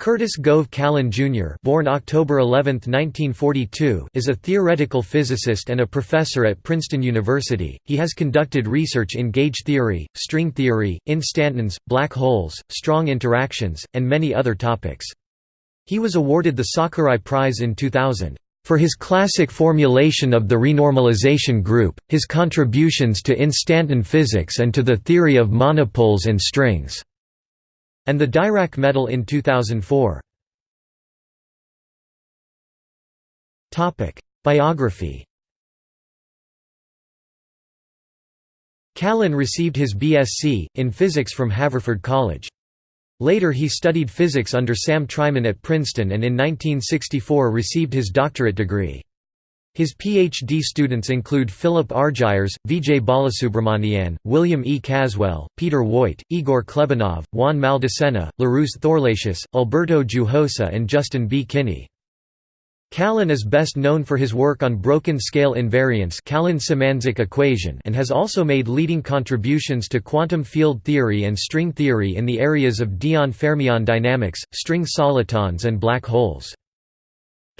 Curtis Gove Callan Jr. born October 11, 1942, is a theoretical physicist and a professor at Princeton University. He has conducted research in gauge theory, string theory, instantons, black holes, strong interactions, and many other topics. He was awarded the Sakurai Prize in 2000 for his classic formulation of the renormalization group, his contributions to instanton physics and to the theory of monopoles and strings and the Dirac Medal in 2004. Biography Callan received his BSc, in physics from Haverford College. Later he studied physics under Sam Treiman at Princeton and in 1964 received his doctorate degree. His PhD students include Philip Argyres, Vijay Balasubramanian, William E. Caswell, Peter Woit, Igor Klebanov, Juan Maldacena, Larus Thorlacius, Alberto Güijosa and Justin B. Kinney. Callan is best known for his work on broken scale invariance Callan-Symanzik equation and has also made leading contributions to quantum field theory and string theory in the areas of Dyon-fermion dynamics, string solitons and black holes.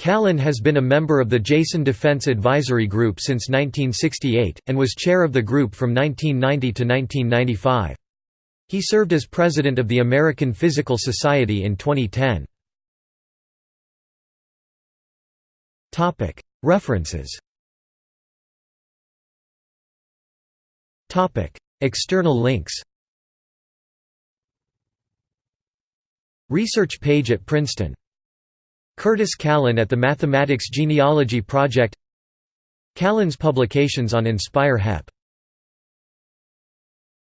Callan has been a member of the Jason Defense Advisory Group since 1968, and was chair of the group from 1990 to 1995. He served as president of the American Physical Society in 2010. References External links Research page at Princeton Curtis Callan at the Mathematics Genealogy Project. Callan's publications on Inspire HEP